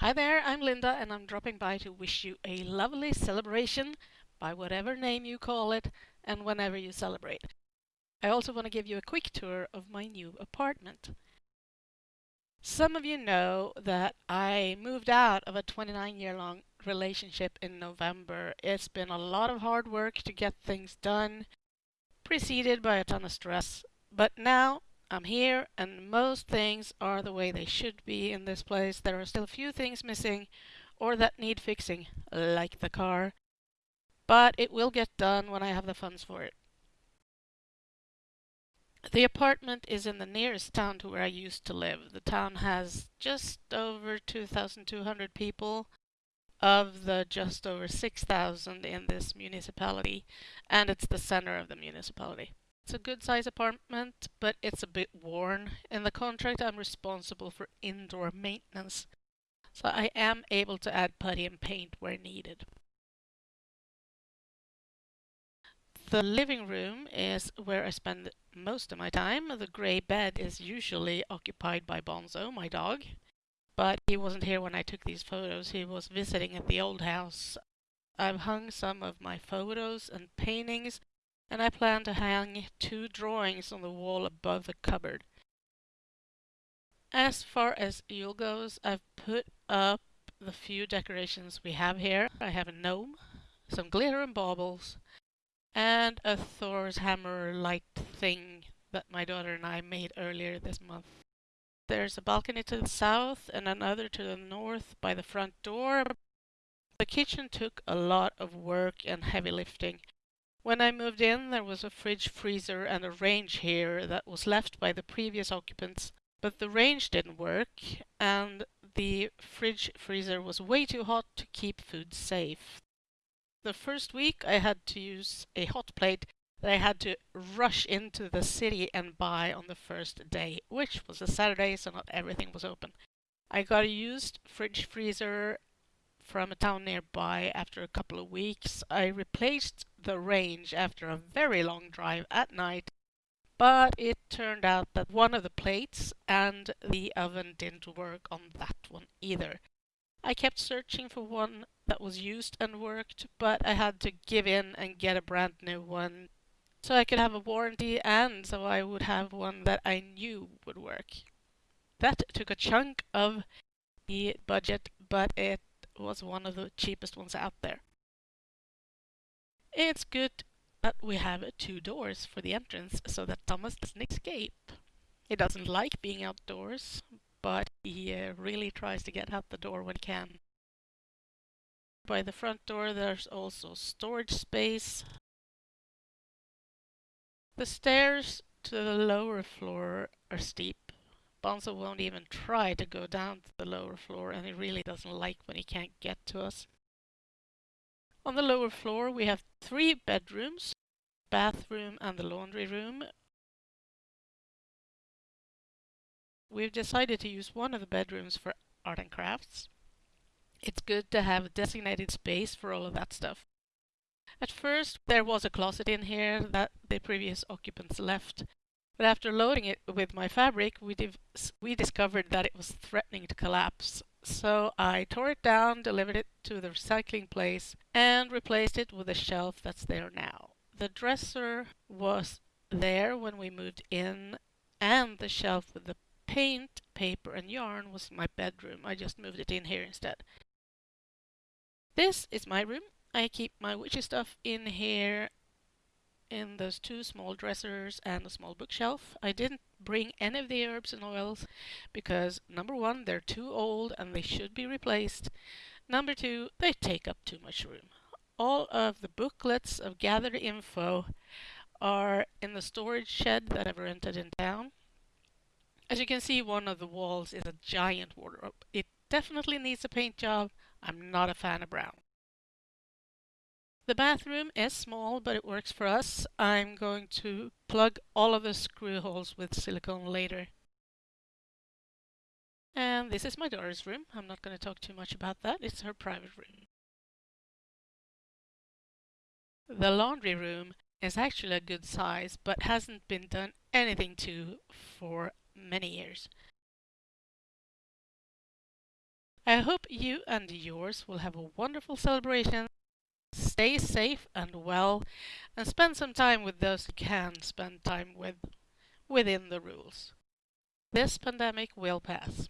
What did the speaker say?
Hi there, I'm Linda and I'm dropping by to wish you a lovely celebration by whatever name you call it and whenever you celebrate. I also want to give you a quick tour of my new apartment. Some of you know that I moved out of a 29 year long relationship in November. It's been a lot of hard work to get things done, preceded by a ton of stress. But now I'm here and most things are the way they should be in this place. There are still a few things missing or that need fixing, like the car. But it will get done when I have the funds for it. The apartment is in the nearest town to where I used to live. The town has just over 2,200 people of the just over 6,000 in this municipality, and it's the center of the municipality. It's a good size apartment, but it's a bit worn. In the contract, I'm responsible for indoor maintenance, so I am able to add putty and paint where needed. The living room is where I spend most of my time. The grey bed is usually occupied by Bonzo, my dog, but he wasn't here when I took these photos. He was visiting at the old house. I've hung some of my photos and paintings and I plan to hang two drawings on the wall above the cupboard. As far as Yule goes, I've put up the few decorations we have here. I have a gnome, some glitter and baubles, and a Thor's hammer light thing that my daughter and I made earlier this month. There's a balcony to the south and another to the north by the front door. The kitchen took a lot of work and heavy lifting. When I moved in, there was a fridge, freezer, and a range here that was left by the previous occupants. But the range didn't work, and the fridge freezer was way too hot to keep food safe. The first week, I had to use a hot plate that I had to rush into the city and buy on the first day, which was a Saturday, so not everything was open. I got a used fridge freezer from a town nearby after a couple of weeks. I replaced the range after a very long drive at night, but it turned out that one of the plates and the oven didn't work on that one either. I kept searching for one that was used and worked, but I had to give in and get a brand new one so I could have a warranty and so I would have one that I knew would work. That took a chunk of the budget, but it was one of the cheapest ones out there. It's good that we have two doors for the entrance so that Thomas doesn't escape. He doesn't like being outdoors, but he uh, really tries to get out the door when he can. By the front door there's also storage space. The stairs to the lower floor are steep Bonzo won't even try to go down to the lower floor and he really doesn't like when he can't get to us. On the lower floor we have three bedrooms, bathroom and the laundry room. We've decided to use one of the bedrooms for art and crafts. It's good to have a designated space for all of that stuff. At first there was a closet in here that the previous occupants left but after loading it with my fabric, we, we discovered that it was threatening to collapse. So I tore it down, delivered it to the recycling place, and replaced it with a shelf that's there now. The dresser was there when we moved in, and the shelf with the paint, paper, and yarn was my bedroom. I just moved it in here instead. This is my room. I keep my witchy stuff in here in those two small dressers and a small bookshelf. I didn't bring any of the herbs and oils because number one, they're too old and they should be replaced. Number two, they take up too much room. All of the booklets of gathered info are in the storage shed that I've rented in town. As you can see, one of the walls is a giant wardrobe. It definitely needs a paint job. I'm not a fan of brown. The bathroom is small, but it works for us. I'm going to plug all of the screw holes with silicone later. And this is my daughter's room. I'm not going to talk too much about that. It's her private room. The laundry room is actually a good size, but hasn't been done anything to for many years. I hope you and yours will have a wonderful celebration. Stay safe and well, and spend some time with those you can spend time with within the rules. This pandemic will pass.